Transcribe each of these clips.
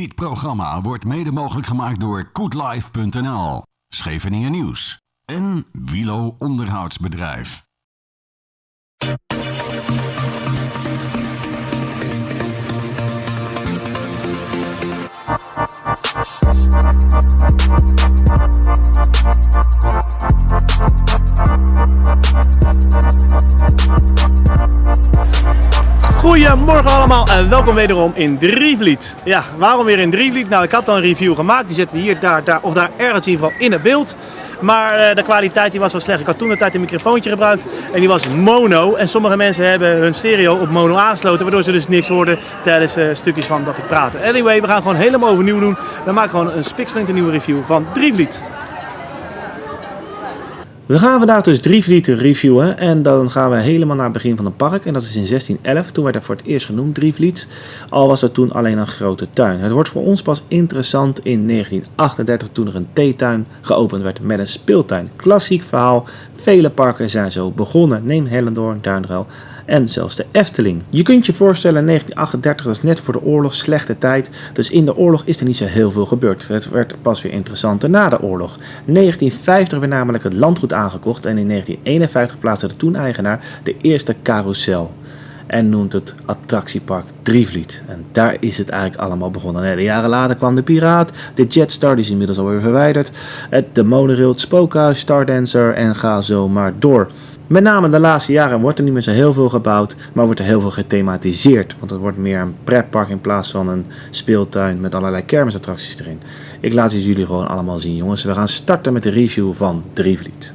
Dit programma wordt mede mogelijk gemaakt door koetlife.nl, Scheveningen Nieuws en Wilo Onderhoudsbedrijf. Goedemorgen allemaal en welkom wederom in Drievliet. Ja, waarom weer in Drievliet? Nou, ik had al een review gemaakt. Die zetten we hier, daar, daar of daar ergens in ieder geval in het beeld. Maar eh, de kwaliteit die was wel slecht. Ik had toen de tijd een microfoontje gebruikt en die was mono. En sommige mensen hebben hun stereo op mono aangesloten, waardoor ze dus niks hoorden tijdens uh, stukjes van dat ik praatte. Anyway, we gaan gewoon helemaal overnieuw doen. We maken gewoon een spiksplinter review van Drievliet. We gaan vandaag dus Drievliet reviewen en dan gaan we helemaal naar het begin van het park. En dat is in 1611, toen werd er voor het eerst genoemd Drievliet. Al was er toen alleen een grote tuin. Het wordt voor ons pas interessant in 1938 toen er een theetuin geopend werd met een speeltuin. Klassiek verhaal, vele parken zijn zo begonnen. Neem Hellendoorn, Duinruil en zelfs de Efteling. Je kunt je voorstellen, 1938 was net voor de oorlog slechte tijd, dus in de oorlog is er niet zo heel veel gebeurd. Het werd pas weer interessanter na de oorlog. 1950 werd namelijk het landgoed aangekocht en in 1951 plaatste de toen-eigenaar de eerste carousel en noemt het attractiepark Drievliet. En daar is het eigenlijk allemaal begonnen. De jaren later kwam de Piraat, de Jetstar, die is inmiddels alweer verwijderd, het, de monorail, het Spookhuis, Stardancer en ga zo maar door. Met name de laatste jaren wordt er niet meer zo heel veel gebouwd, maar wordt er heel veel gethematiseerd. Want het wordt meer een pretpark in plaats van een speeltuin met allerlei kermisattracties erin. Ik laat het jullie gewoon allemaal zien jongens. We gaan starten met de review van Drievliet.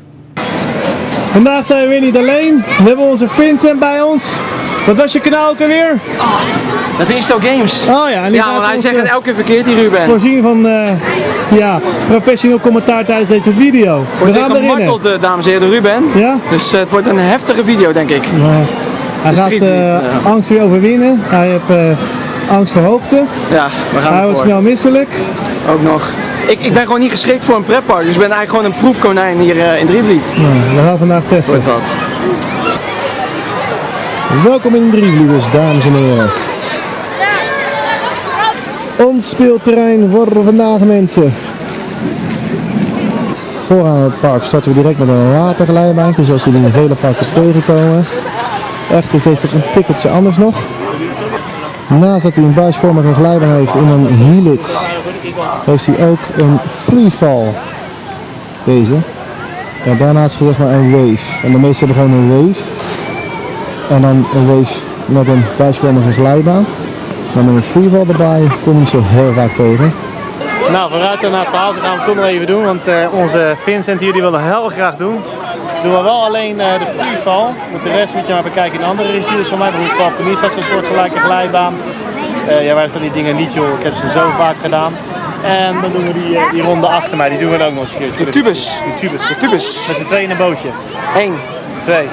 Vandaag zijn we weer niet alleen. We hebben onze Vincent bij ons. Wat was je kanaal ook alweer? Oh, dat is toch Games. Oh ja, en ja, maar hij zegt het eh, elke keer verkeerd, die Ruben. Voorzien van uh, ja, professioneel commentaar tijdens deze video. Wordt we gaan weer gemarteld, uh, dames en heren, Ruben. Ja? Dus uh, het wordt een heftige video, denk ik. Hij gaat angst weer overwinnen. Hij heeft angst voor hoogte. Ja, we gaan Hij wordt snel misselijk. Ook nog. Ik, ik ben gewoon niet geschikt voor een pretpark, dus ik ben eigenlijk gewoon een proefkonijn hier uh, in Drievliet. Nou, we gaan vandaag testen. Wordt wat. Welkom in Drievliet dus, dames en heren. Ons speelterrein voor vandaag mensen. Vooraan het park starten we direct met een waterglijbaantje zoals jullie in vele parken tegenkomen. Echt is deze toch een tikkeltje anders nog. Naast dat hij een buisvormige glijbaan heeft in een helix, heeft hij ook een freefall. Deze. Ja, daarnaast zeg maar een wave. En de meeste hebben gewoon een wave. En dan een wave met een buisvormige glijbaan. Maar met een freefall erbij kom je zo heel vaak tegen. Nou, vooruit naar het verhaal, gaan we toch nog even doen, want uh, onze Vincent hier die wil heel graag doen. Doen we wel alleen uh, de freefall, want de rest moet je maar bekijken in andere reviews van mij. Bijvoorbeeld Trampolines, dat is een soort gelijke glijbaan. Uh, ja, wij staan die dingen niet joh, ik heb ze zo vaak gedaan. En dan doen we die, die ronde achter mij, die doen we dan ook nog eens een keer. De tubus. De tubus. De tubus. Met z'n tweeën in een bootje. 1, Twee,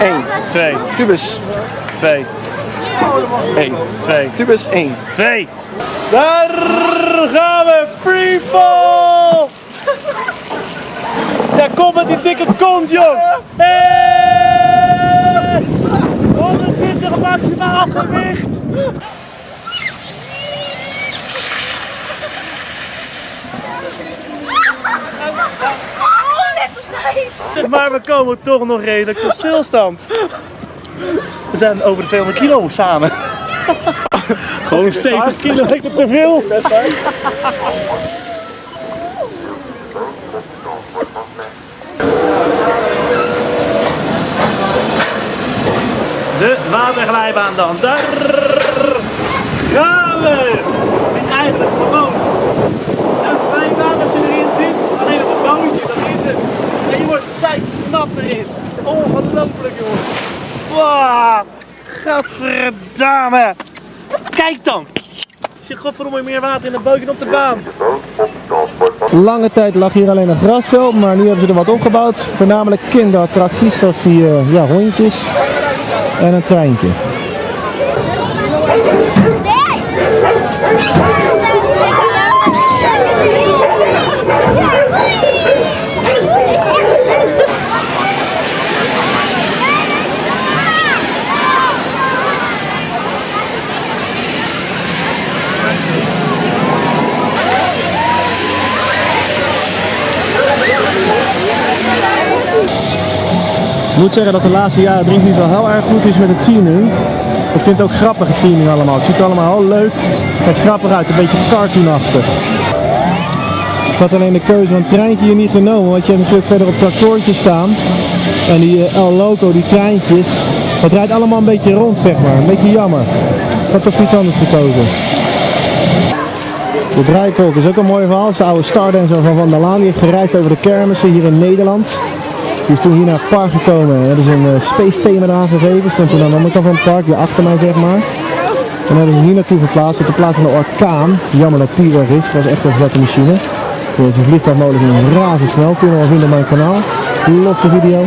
1. twee, Tubus. twee, 1. twee, Tubus 1. twee. Daar gaan we, freefall! Ja, kom met die dikke kont, joh! Hey! 120 maximaal gewicht! Oh, net op tijd! Maar we komen toch nog redelijk tot stilstand. We zijn over de 200 kilo samen. Gewoon 70 kilometer te veel. De waterglijbaan dan. Daar gaan we. Het is eigenlijk gewoon een glijbaan als je erin zit. Alleen op een bootje, dat is het. En je wordt knap erin. Het is ongelooflijk jongens. Wow, gadverdamme. Kijk dan. Er zit godverdomme meer water in bootje dan op de baan. Lange tijd lag hier alleen een grasveld, maar nu hebben ze er wat opgebouwd. Voornamelijk kinderattracties, zoals die uh, ja, hondjes en een treintje. Ik moet zeggen dat de laatste jaren Drinklief wel heel erg goed is met de teaming. Ik vind het ook grappige teaming allemaal. Het ziet allemaal heel leuk en grappig uit, een beetje cartoonachtig. Ik had alleen de keuze van het treintje hier niet genomen, want je hebt natuurlijk verder op tractortje staan. En die eh, El Loco, die treintjes, dat rijdt allemaal een beetje rond zeg maar. Een beetje jammer. Ik had toch iets anders gekozen. De draaikolk is ook een mooi verhaal. Is de oude Stardancer van Van der Laan. Die heeft gereisd over de kermissen hier in Nederland. Die is toen hier naar het park gekomen. Er is een eh, space thema eraan gegeven. Stond toen aan de andere van het park, hier achter mij zeg maar. En hebben ze hier naartoe verplaatst op de plaats van de orkaan. Jammer dat die weg is. Dat was echt een vette machine. Dit is een vliegtuigmolen razendsnel. Kun je wel vinden op mijn kanaal. Losse video.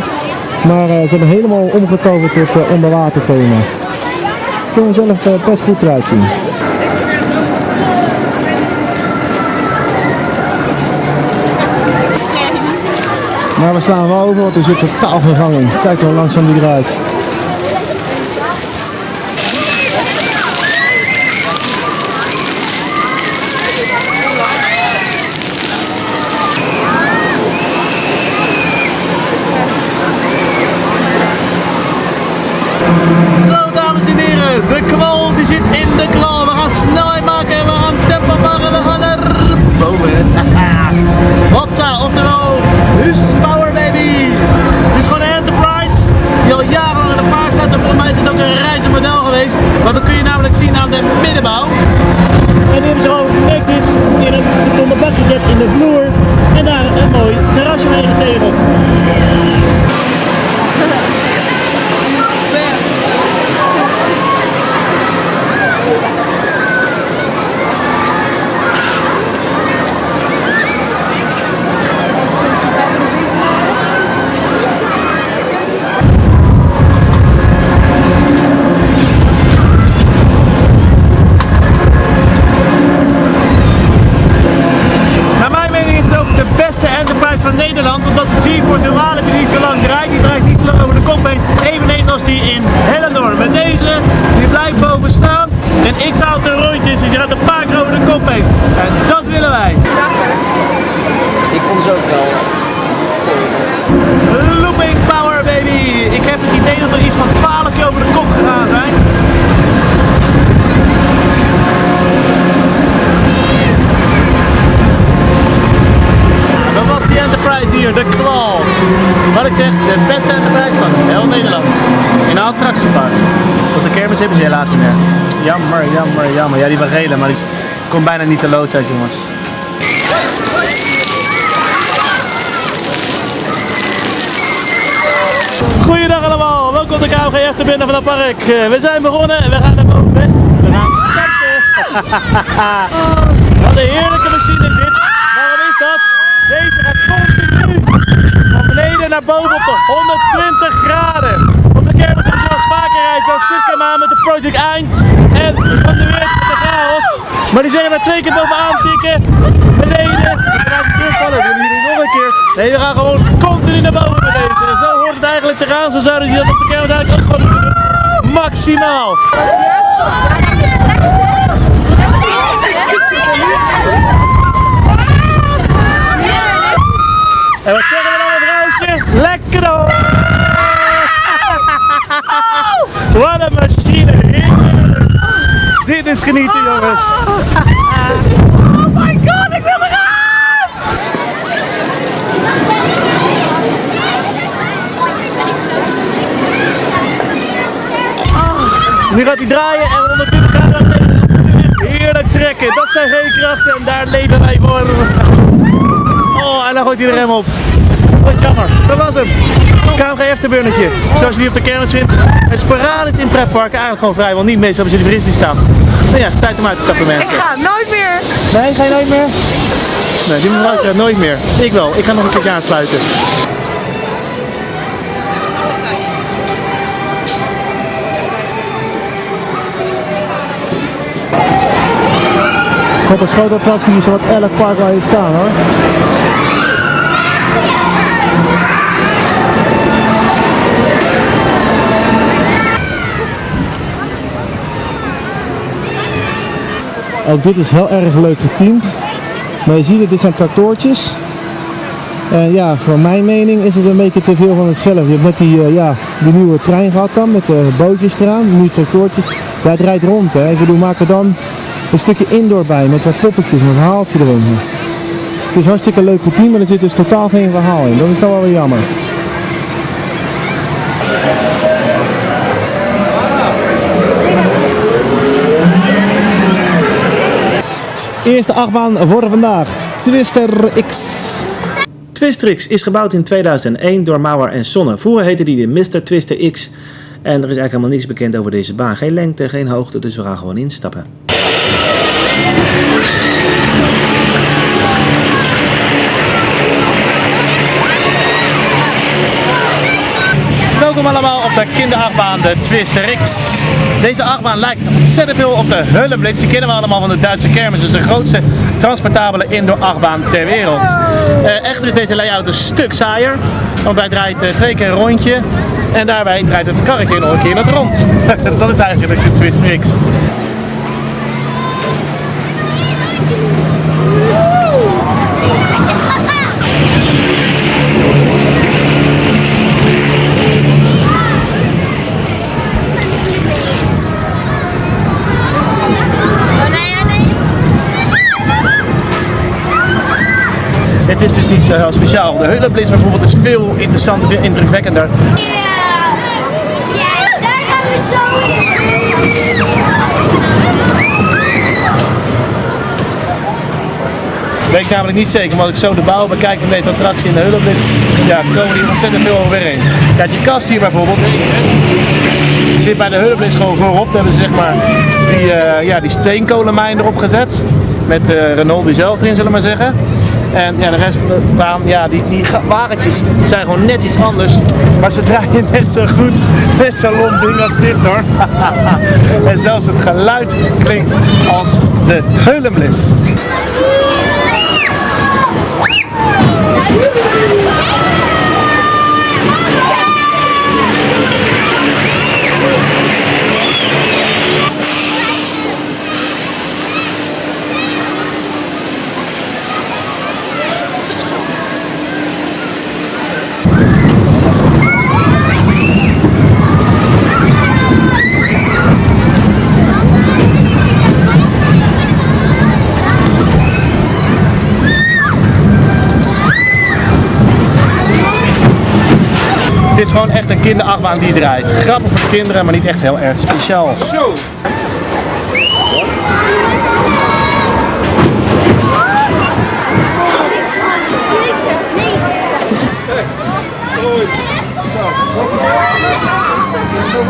Maar eh, ze hebben helemaal omgetoverd tot uh, onderwater thema. Ik vind hem zelf eh, best goed eruit zien. Maar we slaan wel over, want er zit totaal geen gang in. Kijk hoe langzaam die draait. Zo dames en heren, de kwal die zit in de klauw. We gaan snelheid maken en we gaan tempo pakken. We gaan naar boven. de vloer. En daar een mooi hebben helaas niet meer. Jammer, jammer, jammer. Ja, die was gele, maar die kon bijna niet te lood uit, jongens. Goeiedag allemaal, welkom de KMG Achterbinnen van het park. Eh, We zijn begonnen en we gaan naar boven. We gaan starten. Wat een heerlijke machine is dit. Waarom is dat? Deze gaat continu van beneden naar boven op de 120 graden. Op de kermis heb je wel rijden, zoals Sukema met de Project Eind en van de weer met de chaos. Maar die zeggen er twee keer bovenaan tikken, beneden, en dan terugvallen. We willen jullie nog een keer. Nee, we gaan gewoon continu naar boven met deze. En zo hoort het eigenlijk te gaan, zo zouden die dat op de kermis eigenlijk ook gewoon doen. Maximaal. En wat zeggen we dan, mevrouwtje? Lekker hoor! Wat een machine! heerlijk. Genieten, jongens! Oh my god, ik wil eruit! Nu gaat hij draaien en 120 graden heerlijk trekken. Dat zijn geen krachten en daar leven wij voor. Oh, en dan gooit hij de rem op. Wat jammer. Dat was hem. KMG Efterbunnetje. Zoals je die op de kermis vindt. En sporadisch in pretparken eigenlijk gewoon vrijwel niet. Meestal hebben ze die frisbee staan. Nou ja, het is tijd om uit te stappen Ik mensen. ga nooit meer. Nee, ga je nooit meer? Nee, die mevrouw gaat nooit meer. Ik wel. Ik ga nog een keertje aansluiten. Op een die zo wat elk park wel heeft staan hoor. Ook dit is heel erg leuk geteamd. Maar je ziet het, dit zijn tractoortjes. En ja, voor mijn mening is het een beetje te veel van hetzelfde. Je hebt net die, eh, ja, die nieuwe trein gehad dan, met de bootjes eraan, nu tractoortjes. Ja, het rijdt rond hè. Ik bedoel, maak er dan een stukje indoor bij, met wat poppetjes en een verhaaltje erin. Het is hartstikke leuk geteamd, maar er zit dus totaal geen verhaal in. Dat is dan wel weer jammer. Eerste achtbaan voor vandaag, Twister X. Twister X is gebouwd in 2001 door Mauer en Sonne. Vroeger heette die de Mr. Twister X. En er is eigenlijk helemaal niks bekend over deze baan. Geen lengte, geen hoogte, dus we gaan gewoon instappen. Welkom allemaal op de kinderachtbaan, de Twister X. Deze achtbaan lijkt ontzettend veel op de Hullenblitz. Die kennen we allemaal van de Duitse kermis. Dus de grootste transportabele indoor achtbaan ter wereld. Eh, echter is deze layout een stuk saaier. Want hij draait eh, twee keer een rondje. En daarbij draait het karretje nog een keer in het rond. Dat is eigenlijk de Twister X. Het is dus niet zo heel speciaal. De Hullenblitz bijvoorbeeld is veel interessanter, veel indrukwekkender. Ja, daar gaan we zo in. Weet namelijk niet zeker, maar als ik zo de bouw bekijk van deze attractie in de Hullenblitz, ja, komen die ontzettend veel overeen. Kijk, die kast hier bijvoorbeeld, zit bij de Hullenblitz gewoon voorop. Daar hebben ze zeg maar die, eh, ja, die steenkolenmijn erop gezet. Met eh Renault die zelf erin, zullen we maar zeggen. En ja, de rest van de baan, ja, die, die wagentjes zijn gewoon net iets anders. Maar ze draaien net zo goed, net zo lomp ding als dit hoor. en zelfs het geluid klinkt als de Heulenblitz. Het is gewoon echt een kinderachtbaan die draait. Grappig voor de kinderen, maar niet echt heel erg speciaal. Zo!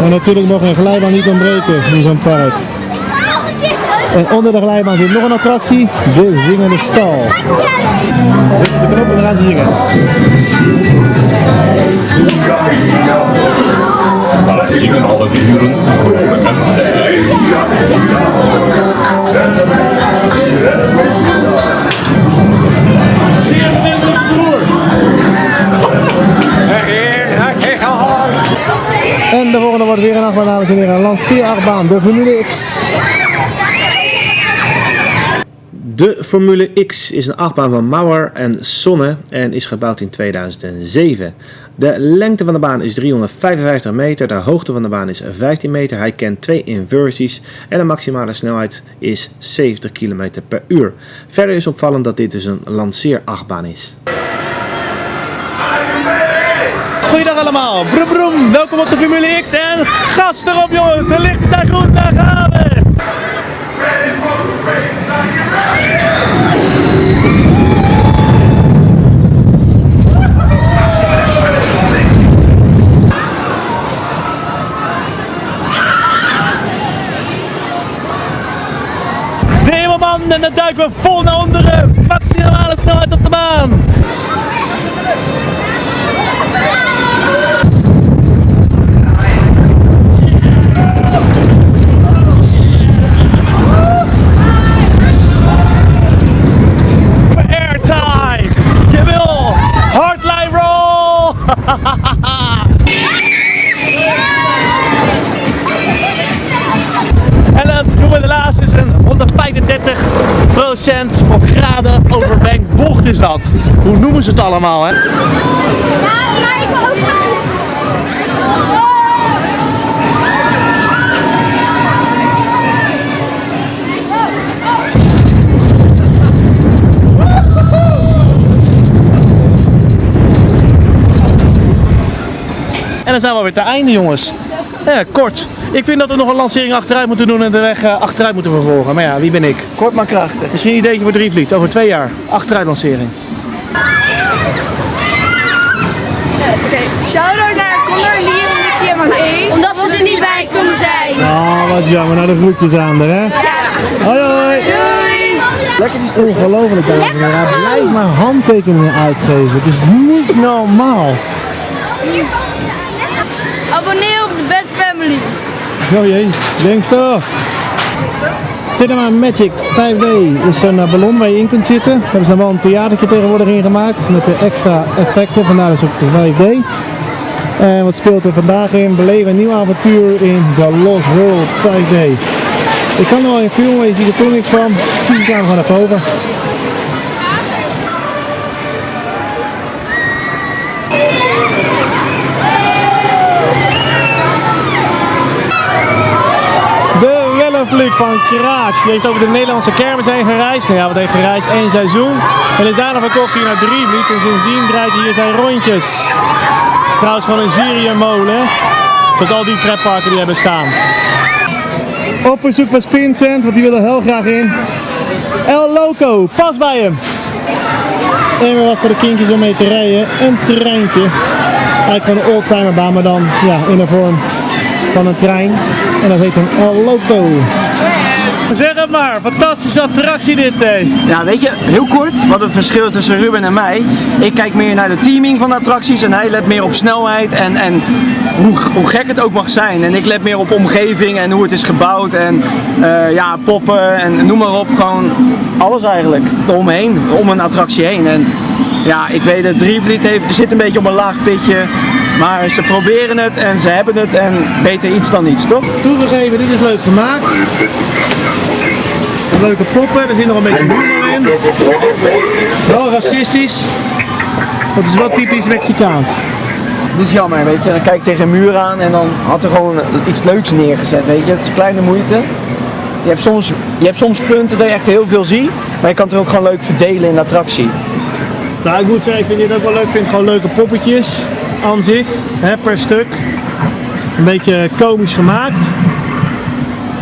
En natuurlijk nog een glijbaan niet ontbreken in zo'n park. En onder de glijbaan zit nog een attractie, de zingende stal. De knoppen gaan zingen. Gingen alle dieren En de volgende wordt weer een achtbaan, dames en heren. Lanceerachtbaan, de Formule X. De Formule X is een achtbaan van Mauer en Sonne en is gebouwd in 2007. De lengte van de baan is 355 meter, de hoogte van de baan is 15 meter. Hij kent twee inversies en de maximale snelheid is 70 km per uur. Verder is opvallend dat dit dus een lanceerachtbaan is. Goeiedag allemaal, broem broem, welkom op de Formule X en gas erop jongens, de lichten zijn goed, daar gaan we! Snelheid op de baan! airtime. Jawel, hardline roll. en dan doen we de laatste is een 135 of graden overwenkt bocht is dat. Hoe noemen ze het allemaal, hè? Ja, maar ik wil ook. En dan zijn we alweer te einde, jongens. Ja, kort. Ik vind dat we nog een lancering achteruit moeten doen en de weg eh, achteruit moeten vervolgen. Maar ja, wie ben ik? Kort maar krachtig. Misschien een ideetje voor Drievliet, over twee jaar. Achteruit lancering. Shout-out naar Liam, Nicky en Marleen. Omdat ze er niet bij konden zijn. Ah, wat jammer. Nou, de groetjes aan er, hè? Hoi, hoi. Lekker die stoel. Ongelooflijk, dames en heren. Hij blijft maar handtekeningen uitgeven. Het is niet normaal. Abonneer op de Bad Family. Oh jee, denkster. Cinema Magic 5D is een eh, ballon waar je in kunt zitten. Daar hebben ze wel een theatertje tegenwoordig in gemaakt met de extra effecten, vandaar dus ook de 5D. En wat speelt er vandaag in? Beleven een nieuw avontuur in The Lost World 5D. Ik kan er wel in filmen, je ziet er toch niks van. Dus ik ga hem gewoon naar boven. Wellenvlieg van Kraak. Die heeft over de Nederlandse kermis heen gereisd. Nou ja, wat heeft gereisd? Eén seizoen. En is daarna verkocht hij naar Drievliet. En sindsdien draait hij hier zijn rondjes. Het is trouwens gewoon een Syrië-molen. Zoals al die pretparken die hebben staan. Op verzoek van Vincent, want die wil er heel graag in. El Loco, pas bij hem. En weer wat voor de kindjes om mee te rijden. Een treintje. Eigenlijk gewoon een oldtimerbaan, maar dan ja, in de vorm van een trein. En dat heet een El Loco. Zeg het maar, fantastische attractie dit, hè? Ja, weet je, heel kort, wat het verschil is tussen Ruben en mij. Ik kijk meer naar de teaming van de attracties en hij let meer op snelheid en, en hoe, hoe gek het ook mag zijn. En ik let meer op omgeving en hoe het is gebouwd en eh, ja, poppen en noem maar op. Gewoon alles eigenlijk, eromheen, om een attractie heen. En ja, ik weet het, Drievliet heeft, zit een beetje op een laag pitje. Maar ze proberen het en ze hebben het en beter iets dan niets, toch? Toegegeven, dit is leuk gemaakt. Leuke poppen, er zit nog een beetje humor in. Wel racistisch. Dat is wel typisch Mexicaans. Het is jammer, weet je. Dan kijk ik tegen een muur aan en dan had er gewoon iets leuks neergezet, weet je. Het is kleine moeite. Je hebt soms, je hebt soms punten dat je echt heel veel ziet, maar je kan het er ook gewoon leuk verdelen in de attractie. Nou, ik moet zeggen, ik vind dit ook wel leuk. Ik vind gewoon leuke poppetjes aan zich, hè, per stuk. Een beetje komisch gemaakt.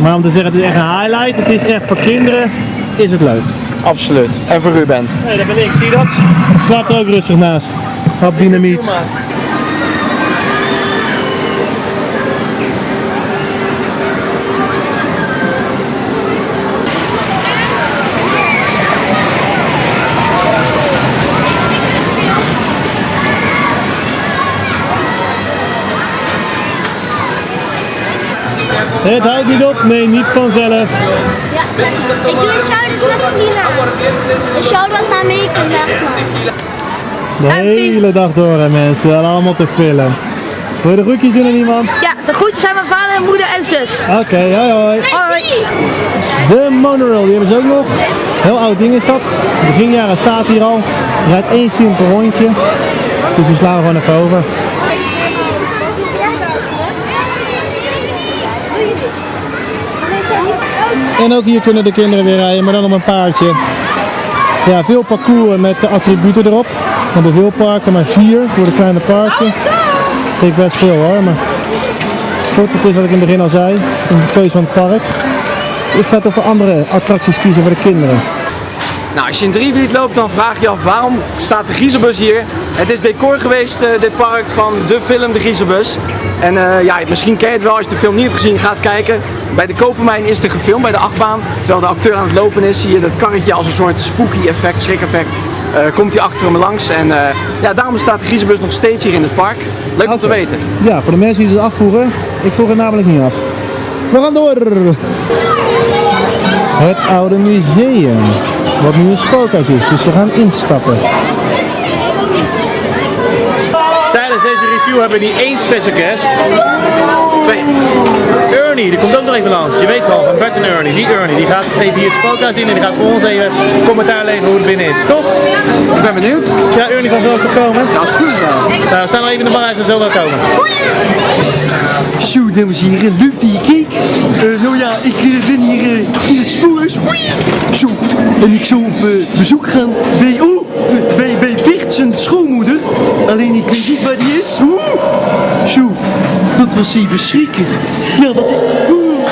Maar om te zeggen, het is echt een highlight. Het is echt voor kinderen, is het leuk. Absoluut. En voor Ruben. Nee, dat ben ik, zie je dat? Ik slaap er ook rustig naast. Op dynamiet. Het houdt niet op, nee, niet vanzelf. Ja, zeg maar. Ik doe een shout-out naar Selina. Een shout-out naar zeg maar. De hele dag door, hè, mensen. Allemaal te filmen. Wil je de groetjes doen aan iemand? Ja, de groetjes zijn mijn vader en moeder en zus. Oké, hoi hoi. Hoi. De monorail, die hebben ze ook nog. Heel oud ding is dat. Begin jaren staat hier al. Rijdt één simpel rondje. Dus die slaan we gewoon even over. En ook hier kunnen de kinderen weer rijden, maar dan op een paardje. Ja, veel parcours met de attributen erop. Van de veel parken, maar vier voor de kleine parken. Vind ik best veel hoor, maar goed, het is wat ik in het begin al zei. Een keuze van het park. Ik zou toch voor andere attracties kiezen voor de kinderen. Nou, als je in Drievliet loopt, dan vraag je je af waarom staat de Griezelbus hier. Het is decor geweest, eh, dit park, van de film De Griezelbus. En eh, ja, misschien ken je het wel als je de film niet hebt gezien, gaat kijken. Bij de Kopermijn is er gefilmd, bij de achtbaan. Terwijl de acteur aan het lopen is, zie je dat karretje als een soort spooky effect, schrik-effect. eh, komt hij achter hem langs en ja, daarom staat de Griezelbus nog steeds hier in het park. Leuk om te weten. Ja, voor de mensen die het afvroegen, ik vroeg het namelijk niet af. We gaan door! Het oude museum, wat nu een spookhuis is, dus we gaan instappen. Tijdens deze review hebben we niet één special guest. Twee. Ernie, die komt ook nog even langs. Je weet wel, van Bert en Ernie. Die Ernie, die gaat even hier het spookhuis in en die gaat voor ons even commentaar leveren hoe het binnen is. Toch? Ik ben benieuwd. Ja, Ernie kan zo ook komen. Ja, als het goed is wel. Nou, we staan nog even in de bar, hij zal zo wel komen. Zo, dames en heren, leuk dat je keek. Eh, nou ja, ik eh, ben hier eh, in het spoorhuis. Oei. Zo, en ik zou op bezoek gaan bij, oh, bij, bij Bert zijn schoonmoeder. Alleen ik weet niet waar die is. Oeh. Dat was even schrikken. Ja, dat ik... Oeh.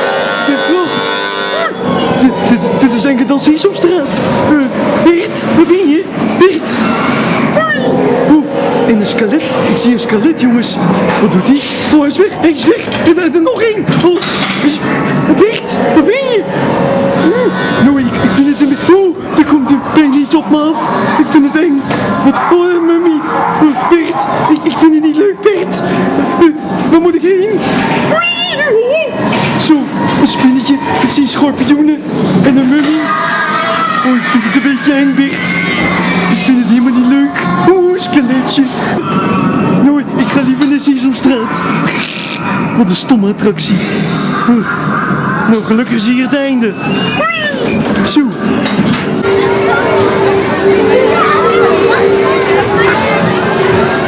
Dit- is eigenlijk dan Sesamstraat. Eh Bert, waar ben je? Bert. Oeh, en een skelet. Ik zie een skelet, jongens. Wat doet hij? Oh, hij is weg. Hij is weg. En er er nog één. Oh. Bert, waar ben je? Oeh, nou, ik, pijn iets op me af. Ik vind het eng. Wat... Oh, mummy. Bert, ik, ik vind het niet leuk, Bert. Eh, waar moet ik heen? Zo, een spinnetje. Ik zie schorpioenen. En een mummy. Oh, ik vind het een beetje eng, Bert. Ik vind het helemaal niet leuk. Oeh, skeletje. Nou, ik ga liever naar Sesamstraat. Wat een stomme attractie. Nou, gelukkig is hier het einde. Zo.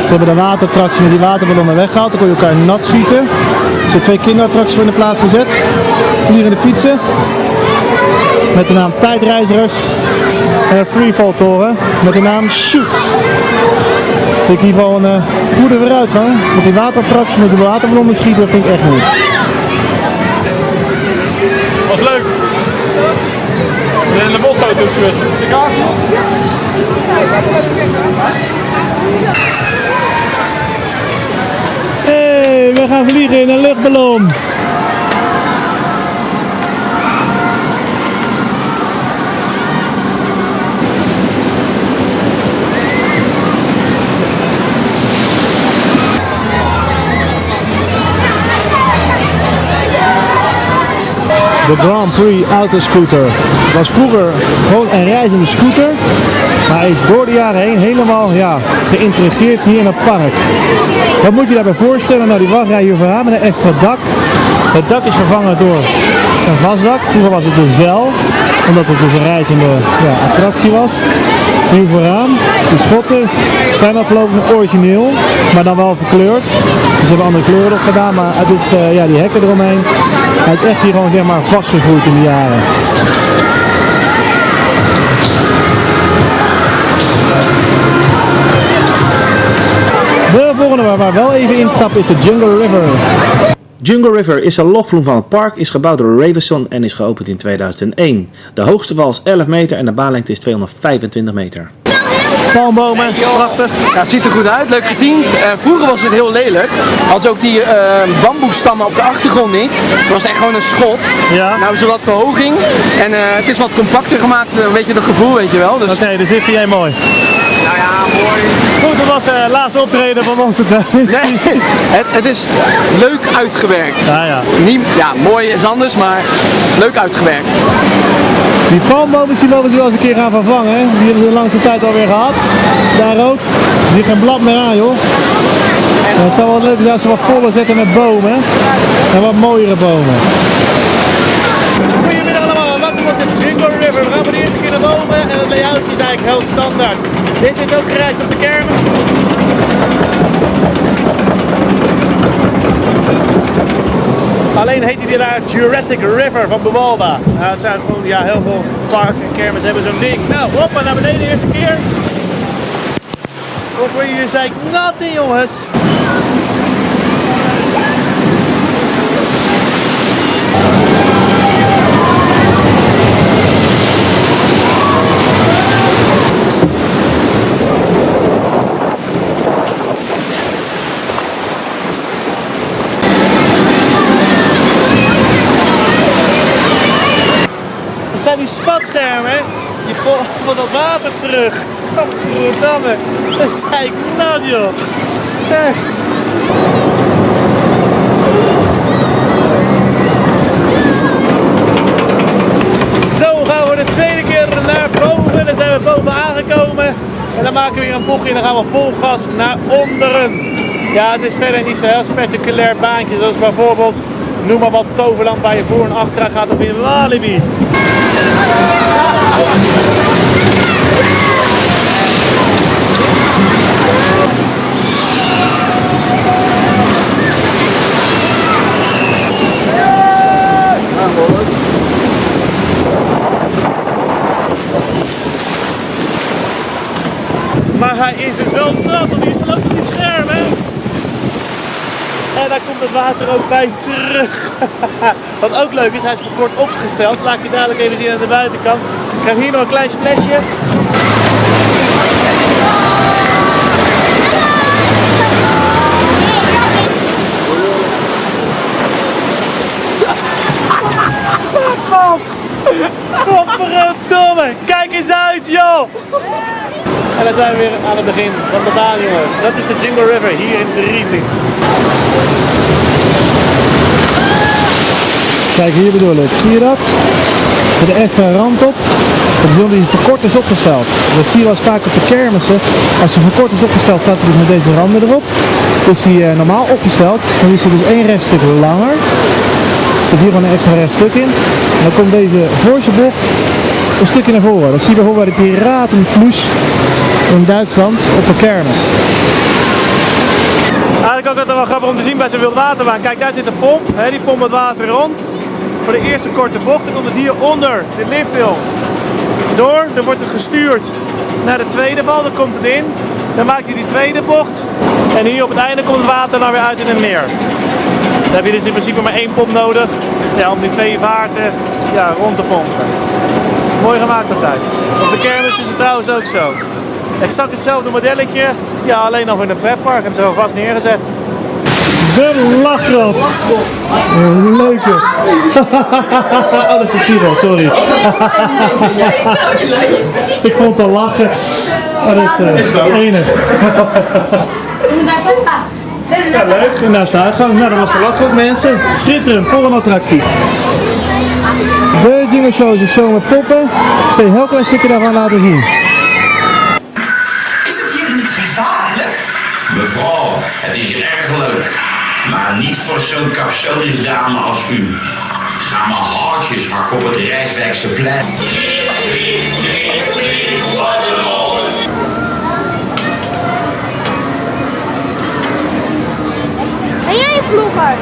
Ze hebben de waterattractie met die waterballonnen weggehaald. Dan kon je elkaar nat schieten. Er zijn twee kinderattracties voor in de plaats gezet. Vliegende pizza. Met de naam Tijdreizigers. En een freefall toren met de naam Shoot. Vind ik in ieder geval een eh, goede vooruitgang. Want die waterattractie met die waterballonnen schieten, vind ik echt niet. Was leuk. De bosauto's geweest. De kaart. Hey, we gaan vliegen in een luchtballon. De Grand Prix Autoscooter was vroeger gewoon een reizende scooter. Maar hij is door de jaren heen helemaal ja, geïntegreerd hier in het park. Wat moet je daarbij voorstellen? Nou, die wachtrij hier vooraan met een extra dak. Het dak is vervangen door een vastdak. Vroeger was het een zeil, omdat het dus een reizende ja, attractie was. Hier vooraan, de schotten zijn nog origineel, maar dan wel verkleurd. Ze hebben andere kleuren erop gedaan, maar het is eh, ja, die hekken eromheen. Hij is echt hier gewoon zeg maar vastgegroeid in de jaren. Volgende waar we wel even instappen is de Jungle River. Jungle River is een lofvloem van het park, is gebouwd door Ravenson en is geopend in 2001. De hoogste wal is 11 meter en de baanlengte is 225 meter. Palmbomen, prachtig. Ja, het ziet er goed uit, leuk geteamd. Eh, vroeger was het heel lelijk. Had ook die eh bamboestammen op de achtergrond niet. Het was echt gewoon een schot. Ja. Nou hebben ze wat verhoging. En eh, het is wat compacter gemaakt, weet je dat gevoel, weet je wel. Dus, Oké, dus dit vind jij mooi. Nou ja, mooi. Goed, dat was de laatste optreden van ons. Nee, het, het is leuk uitgewerkt. Ja, ja. Niet, ja, mooi is anders, maar leuk uitgewerkt. Die palmbomen die mogen ze wel eens een keer gaan vervangen. hè. Die hebben ze de langste tijd alweer gehad. Daar ook. Er zit geen blad meer aan joh. En het zou wel leuk zijn als ze wat voller zetten met bomen. En wat mooiere bomen. Goedemiddag allemaal, welkom op de Jingle River. We gaan voor de eerste keer naar boven en het layout is eigenlijk heel standaard. Dit zit ook gereisd op de kermen. Alleen heet hij daar Jurassic River van Buwalda. Nou, het zijn gewoon ja, heel veel parken en kermis hebben zo'n ding. Nou, hoppa, naar beneden de eerste keer. Of word je hier in jongens. Dat zijn die spatschermen, hè? Die gooien van dat water terug. Godverdamme. Dat zei ik nat, joh. Zo gaan we de tweede keer naar boven. Dan zijn we boven aangekomen. En dan maken we weer een bochtje en dan gaan we vol gas naar onderen. Ja, het is verder niet zo heel spectaculair baantje. Zoals bijvoorbeeld, noem maar wat toverland waar je voor en achteraan gaat of in Walibi. Maar hij is dus wel nat, want hij loopt op die scherm? En daar komt het water ook bij terug. Wat ook leuk is, hij is voor kort opgesteld. Laat ik je dadelijk even zien aan de buitenkant. Ik heb hier nog een klein spletje. Godverdomme, kijk eens uit joh! En dan zijn we weer aan het begin van de baan jongens. Dat is de Jingle River hier in Drievliet. Kijk, hier bedoel ik. Zie je dat? Met de extra rand op. Dat is omdat die verkort is opgesteld. Dat zie je wel eens vaak op de kermissen. Als je verkort is opgesteld, staat hij dus met deze randen erop. Is hij eh, normaal opgesteld, dan is hij dus één rechtstuk langer. Er zit hier gewoon een extra rechtstuk in. En dan komt deze voorste een stukje naar voren. Dat zie je bijvoorbeeld bij de Piratenflush in Duitsland op de kermis. Eigenlijk ook altijd wel grappig om te zien bij zo'n wildwaterbaan. Kijk, daar zit een pomp. Hè, die pompt het water rond. Voor de eerste korte bocht. Dan komt het hier onder de lifthill door. Dan wordt het gestuurd naar de tweede bal. Dan komt het in. Dan maakt hij die tweede bocht. En hier op het einde komt het water dan weer uit in het meer. Dan heb je dus in principe maar één pomp nodig ja, om die twee vaarten ja, rond te pompen. Mooi gemaakt altijd. Op de kermis is het trouwens ook zo. Exact hetzelfde modelletje, ja, alleen nog in een pretpark. Hebben ze gewoon vast neergezet. De lachrot. Leuke. oh, dat is Giro, sorry. Ik vond het al lachen. Oh, dat is uh, enig. ja, leuk. En daar is de uitgang. Nou, dat was de lachrot, mensen. Schitterend. Volgende attractie. De Jingle Show is een show met poppen. Ik zal je een heel klein stukje daarvan laten zien. Is het hier niet gevaarlijk? Mevrouw, het is hier erg leuk. Maar niet voor zo'n capsulisdame als u. Ga maar haartjes hakken op het Rijswijkse plein. Ben jij vlogger?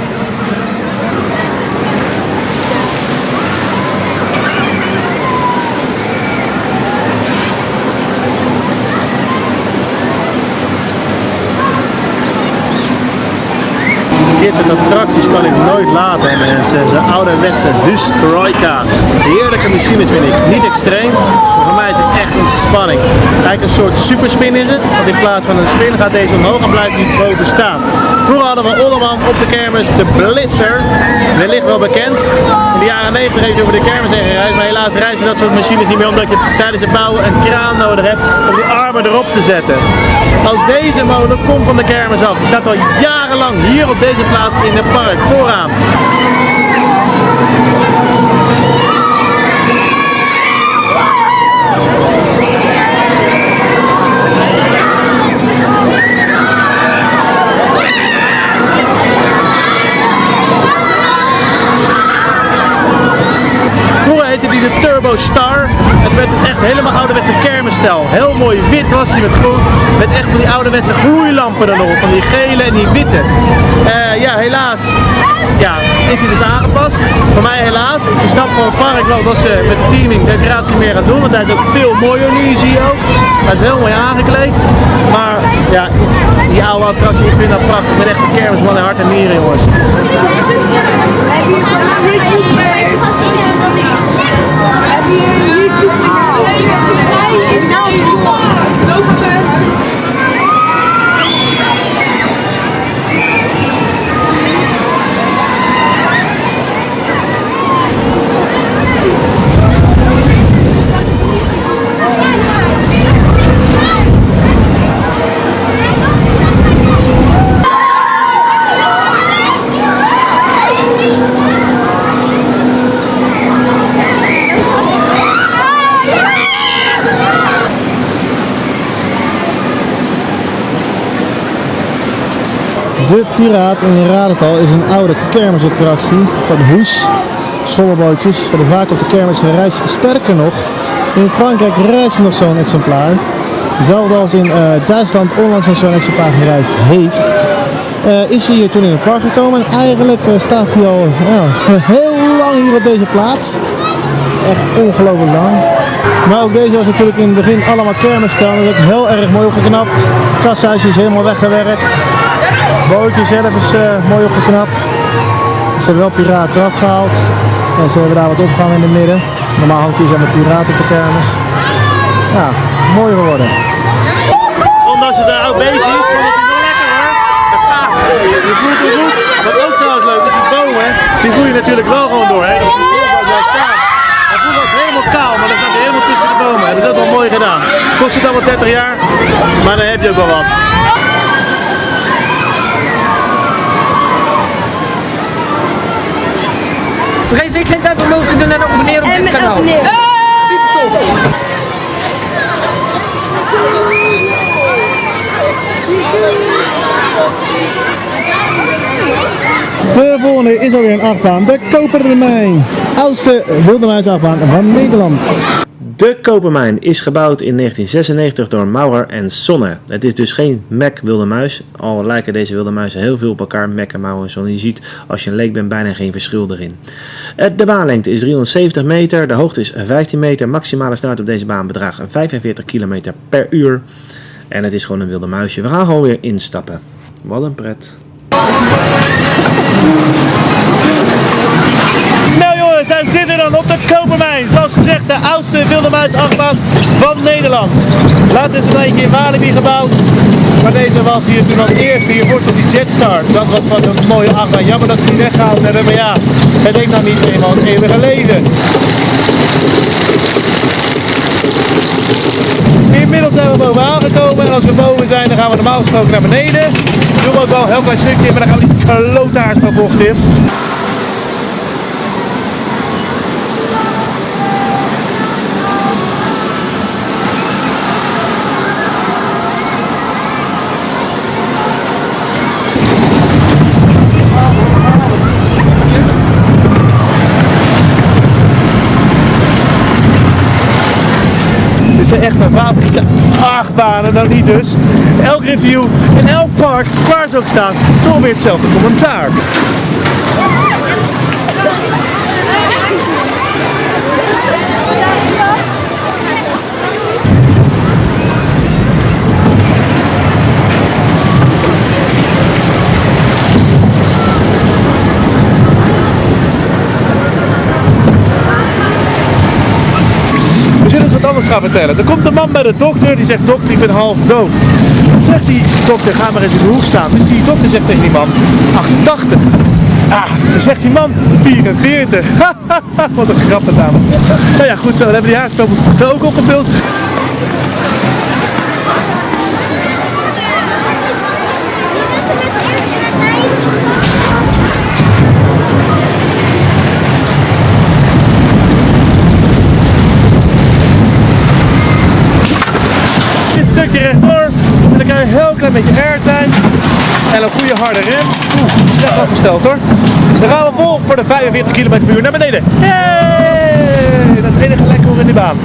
Dit soort attracties kan ik nooit laten, mensen. Zo'n ouderwetse Hustrojka. Heerlijke machines vind ik. Niet extreem, maar voor mij is het echt ontspanning. Eigenlijk een soort superspin is het. Want in plaats van een spin gaat deze omhoog en blijft die boven staan. Vroeger hadden we Olderman op de kermis de Blitzer. Wellicht wel bekend. In de jaren 90 heeft hij over de kermis heen gereisd. Maar helaas reizen dat soort machines niet meer omdat je tijdens het bouwen een kraan nodig hebt om die armen erop te zetten. Ook deze molen komt van de kermis af. Die staat al jarenlang hier op deze plaats in het park vooraan. Turbo Star. Het werd echt helemaal ouderwetse kermisstijl. Heel mooi wit was hij met groen. Met echt van die ouderwetse gloeilampen er nog. Van die gele en die witte. Eh, ja, helaas ja, is hij dus aangepast. Voor mij helaas. Ik snap voor het park wel dat ze met de teaming decoratie meer aan doen. Want hij is ook veel mooier nu, zie je ook. Hij is heel mooi aangekleed. Maar ja, die oude attractie, ik vind dat prachtig. Het echt een kermis van hart en nieren, jongens. Heb je YouTube? De Piraat, en je raadt het al, is een oude kermisattractie van Hoes. Schommelbootjes worden vaak op de kermis gereisd. Sterker nog, in Frankrijk reist nog zo'n exemplaar. Hetzelfde als in eh, Duitsland onlangs nog zo'n exemplaar gereisd heeft. Eh, is hij hier toen in het park gekomen en eigenlijk eh, staat hij al heel lang hier op deze plaats. Echt ongelooflijk lang. Maar ook deze was natuurlijk in het begin allemaal kermisstijl. Dat is ook heel erg mooi opgeknapt. Kasthuisje is helemaal weggewerkt. Bootje zelf is eh, mooi opgeknapt. Ze hebben wel piraten gehaald. En ze hebben daar wat opgehangen in het midden. Normaal hangt hier zijn de piraten op de kermis. Ja, mooi geworden. Ondanks dat het oud beestje is, vond het wel lekker hoor. Je voelt het goed. Wat ook trouwens leuk is, die bomen, die groeien natuurlijk wel gewoon door. Hè. Kaal. Hij voelt ook helemaal kaal, maar dan staat hij helemaal tussen de bomen. Dat is ook wel mooi gedaan. Kost het allemaal 30 jaar, maar dan heb je ook wel wat. Vergeet zeker geen tijd omhoog te doen en abonneren op dit kanaal. Super tof. De volgende is alweer een achtbaan. De Kopermijn. Oudste wilde muisachtbaan van Nederland. De Kopermijn is gebouwd in 1996 door Maurer en Sonne. Het is dus geen Mac wilde muis, al lijken deze wilde muizen heel veel op elkaar, Mac en Maurer en Sonne. Je ziet als je een leek bent bijna geen verschil erin. De baanlengte is 370 meter, de hoogte is 15 meter, maximale snelheid op deze baan bedraagt 45 km per uur. En het is gewoon een wilde muisje. We gaan gewoon weer instappen. Wat een pret. Nou jongens, wij zitten dan op de Kopermijn. Zoals gezegd, de oudste wilde muisachtbaan van Nederland. Later is het een in Walibi gebouwd. Maar deze was hier toen als eerste. Hiervoor stond die Jetstar. Dat was wat een mooie achtbaan. Jammer dat ze die weggehaald hebben. Maar ja, het heeft nou niet eenmaal het eeuwige leven. Inmiddels zijn we boven aangekomen en als we boven zijn dan gaan we normaal gesproken naar beneden. Doen we ook wel een heel klein stukje, maar dan gaan we die bocht in. Dit zijn echt mijn favoriete nou niet dus. Elk review en elk park, waar ze ook staan, toch weer hetzelfde commentaar. Gaan vertellen. Er komt een man bij de dokter die zegt, dokter ik ben half doof. Zegt die dokter, ga maar eens in de hoek staan. Dus die dokter zegt tegen die man, 88. Ah, zegt die man, 44. wat een grappige dame. Nou ja, goed zo, dan hebben die haarspelboek ook opgevuld. Een stukje rechtdoor en dan krijg je een heel klein beetje airtime en een goede harde rem. Oeh, slecht afgesteld hoor. Dan gaan we vol voor de 45 km per uur naar beneden. Hey! Dat is het enige lekker in die baan.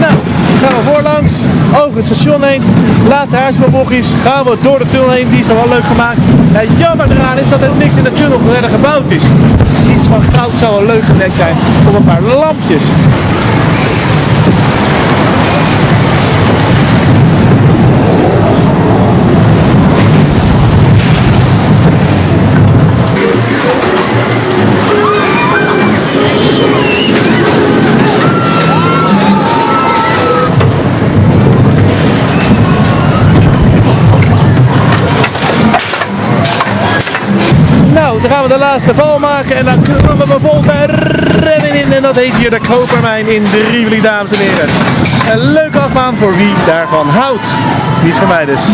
Nou, gaan we voorlangs, over het station heen. Laatste haarspeelbochtjes gaan we door de tunnel heen. Die is dan wel leuk gemaakt. Het jammer eraan is dat er niks in de tunnel verder gebouwd is. Iets van goud zou wel leuk geweest zijn. Of een paar lampjes. De laatste val maken en dan kunnen we vol bij rennen in. En dat heet hier de Kopermijn in Drievlie, dames en heren. Een leuke achtbaan voor wie daarvan houdt. Niet voor mij dus.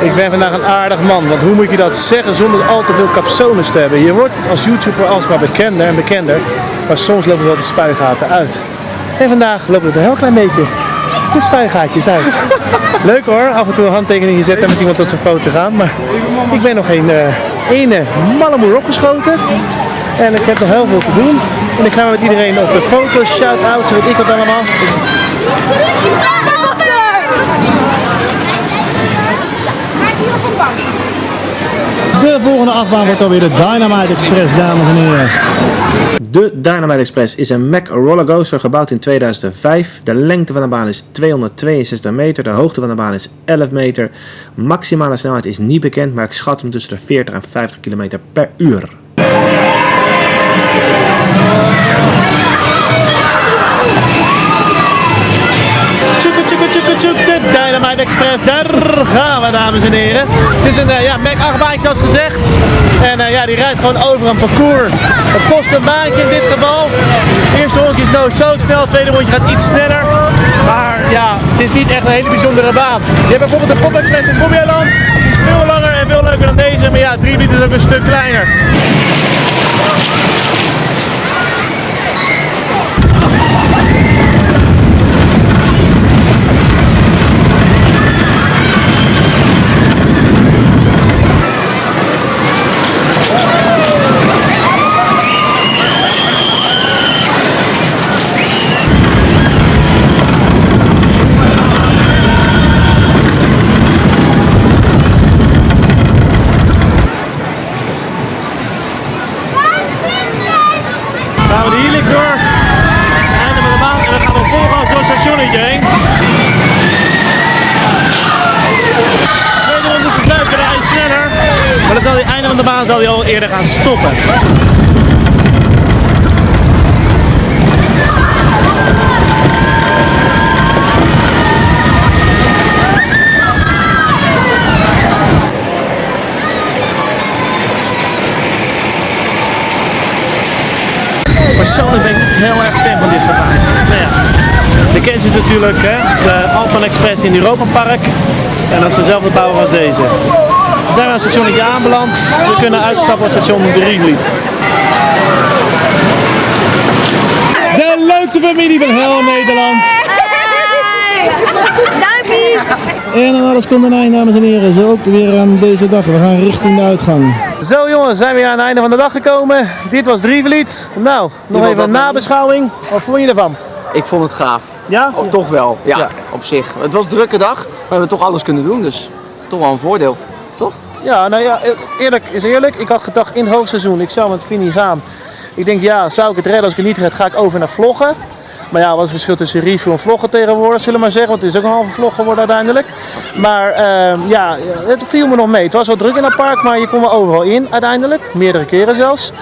Ik ben vandaag een aardig man, want hoe moet je dat zeggen zonder al te veel capsones te hebben? Je wordt als YouTuber alsmaar bekender en bekender, maar soms lopen wel de spuigaten uit. En vandaag lopen er een heel klein beetje de spuigaatjes uit. Leuk hoor, af en toe een handtekening zetten en met iemand op zijn foto gaan, maar ik ben nog geen eh, ene malle moer opgeschoten. En ik heb nog heel veel te doen. En ik ga met iedereen op de foto, shout-out, weet ik wat allemaal. De volgende achtbaan wordt alweer de Dynamite Express, dames en heren. De Dynamite Express is een Mack rollercoaster gebouwd in 2005. De lengte van de baan is 262 meter, de hoogte van de baan is 11 meter. Maximale snelheid is niet bekend, maar ik schat hem tussen de 40 en 50 km per uur. De Dynamite Express, daar gaan we dames en heren. Het is een eh, ja, Mac 8 baantje zoals gezegd. En eh, ja, die rijdt gewoon over een parcours. Het kost een baantje in dit geval. Eerste rondje is no zo snel, tweede rondje gaat iets sneller. Maar ja, het is niet echt een hele bijzondere baan. Je hebt bijvoorbeeld de Pop Express in Bobbejaanland. Die is veel langer en veel leuker dan deze. Maar ja, 3 liter is ook een stuk kleiner. Natuurlijk hè, de Alpen Express in Europa Park. En dat is dezelfde bouwer als deze. We zijn aan het stationnetje aanbeland. We kunnen uitstappen op station Drievliet. De leukste familie van heel Nederland. En aan alles komt een eind, dames en heren. Zo ook weer aan deze dag. We gaan richting de uitgang. Zo jongens, zijn we weer aan het einde van de dag gekomen. Dit was Drievliet. Nou, nog even een nabeschouwing. Wat vond je ervan? Ik vond het gaaf. Ja? Oh, toch wel, ja, Ja. op zich. Het was een drukke dag, maar we hebben toch alles kunnen doen, dus toch wel een voordeel. Toch? Ja, nou ja, eerlijk is eerlijk. Ik had gedacht in het hoogseizoen, ik zou met Vinnie gaan. Ik denk, ja, zou ik het redden? Als ik het niet red, ga ik over naar vloggen. Maar ja, wat is het verschil tussen review en vloggen tegenwoordig, zullen we maar zeggen. Want het is ook een halve vlog geworden uiteindelijk. Maar ehm, ja, het viel me nog mee. Het was wel druk in het park, maar je kon wel overal in uiteindelijk. Meerdere keren zelfs.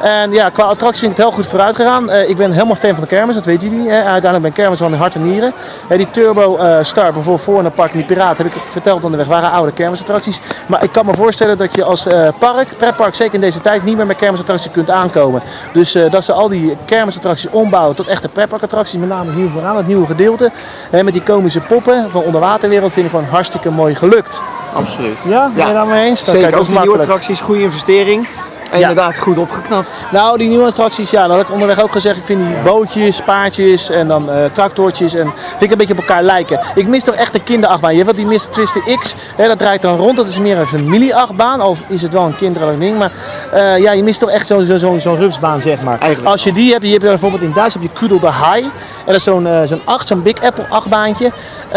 En ja, qua attractie vind ik het heel goed vooruit gegaan. Eh, ik ben helemaal fan van de kermis, dat weten jullie. Uiteindelijk ben ik kermis van de hart en nieren. Die Turbo eh, Star bijvoorbeeld voor in het park die Piraat heb ik verteld onderweg, waren oude kermisattracties. Maar ik kan me voorstellen dat je als eh, park, pretpark, zeker in deze tijd, niet meer met kermisattracties kunt aankomen. Dus dat ze al die kermisattracties ombouwen tot echte pretparkattracties, met name hier vooraan, het nieuwe gedeelte. Met die komische poppen van onderwaterwereld vind ik gewoon hartstikke mooi gelukt. Absoluut. Ja, ben je daarmee eens? Dan Zeker, kijk, ook die nieuwe attracties, goede investering. En Ja. inderdaad goed opgeknapt. Nou, die nieuwe attracties, ja, dat had ik onderweg ook gezegd. Ik vind die bootjes, paardjes en dan eh, tractortjes en vind ik een beetje op elkaar lijken. Ik mis toch echt een kinderachtbaan. Je hebt wel die Mr. Twister X, hè, dat draait dan rond. Dat is meer een familieachtbaan, of is het wel een kinderlijk ding. Maar eh, ja, je mist toch echt zo'n zo, zo, rupsbaan, zeg maar. Eigenlijk Als je die hebt, je hebt bijvoorbeeld in Duitsland heb je Kudel de High. En dat is zo'n eh, zo'n acht, zo'n Big Apple achtbaantje.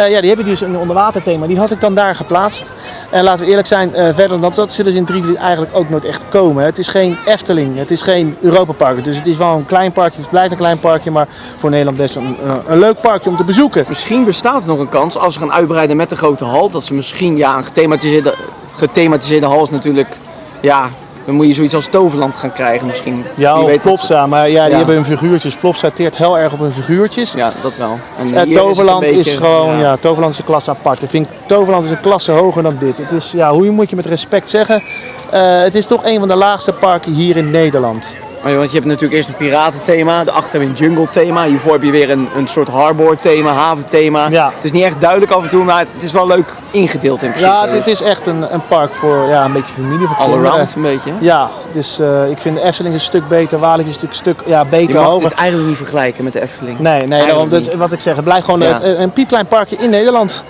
Ja, die heb je dus een onderwaterthema. Die had ik dan daar geplaatst. En laten we eerlijk zijn, verder dan dat, dat zullen ze in Drievliet eigenlijk ook nooit echt komen. Het is geen Efteling, het is geen Europa Park. Dus het is wel een klein parkje, het blijft een klein parkje, maar voor Nederland best een, een, een leuk parkje om te bezoeken. Misschien bestaat er nog een kans als ze gaan uitbreiden met de grote hal. Dat ze misschien, ja, een gethematiseerde, gethematiseerde hal is natuurlijk, ja, dan moet je zoiets als Toverland gaan krijgen misschien. Ja, of dat Plopsa, maar ja, die Ja. hebben hun figuurtjes. Plopsa teert heel erg op hun figuurtjes. Ja, dat wel. En Eh, is Toverland is, gewoon, ja. Toverland is een klasse apart. Ik vind Toverland is een klasse hoger dan dit. Het is, ja, hoe moet je met respect zeggen? Eh, het is toch een van de laagste parken hier in Nederland. Oh want je hebt natuurlijk eerst een piratenthema, daarachter heb je een jungle thema, hiervoor heb je weer een, een soort harbor thema, haventhema. Ja. Het is niet echt duidelijk af en toe, maar het, het is wel leuk ingedeeld in principe. Ja, dit is echt een, een park voor ja, een beetje familie. Voor All around een beetje. hè? Ja, dus ik vind de Efteling een stuk beter, Walibi is een stuk, stuk ja, Je beter, mag hoger. dit eigenlijk niet vergelijken met de Efteling. Nee, nee daarom, dat, wat ik zeg, het blijft gewoon Ja. een, een piepklein parkje in Nederland.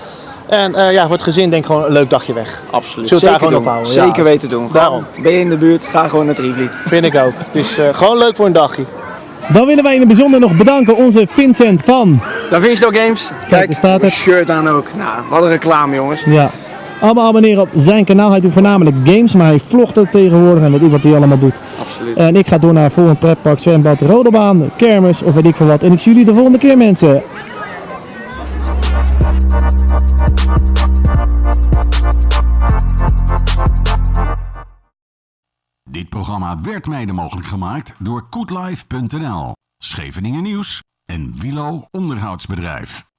En eh, ja, voor het gezin denk ik gewoon een leuk dagje weg. Absoluut. Zullen we daar Zeker gewoon doen. op houden? Zeker Ja. weten doen. Daarom. Ben je in de buurt, ga gewoon naar Drievliet. Vind ik ook. Het is eh, gewoon leuk voor een dagje. Dan willen wij in het bijzonder nog bedanken onze Vincent van. Da Vinci Games. Kijk, daar staat het. shirt aan ook. Nou, wat een reclame jongens. Ja. Allemaal abonneren op zijn kanaal. Hij doet voornamelijk games, maar hij vlogt ook tegenwoordig en weet ik wat hij allemaal doet. Absoluut. En ik ga door naar volgend pretpark, zwembad, rodebaan, kermis of weet ik veel wat. En ik zie jullie de volgende keer mensen. Dit programma werd mede mogelijk gemaakt door koetlife.nl, Scheveningen Nieuws en Wilo Onderhoudsbedrijf.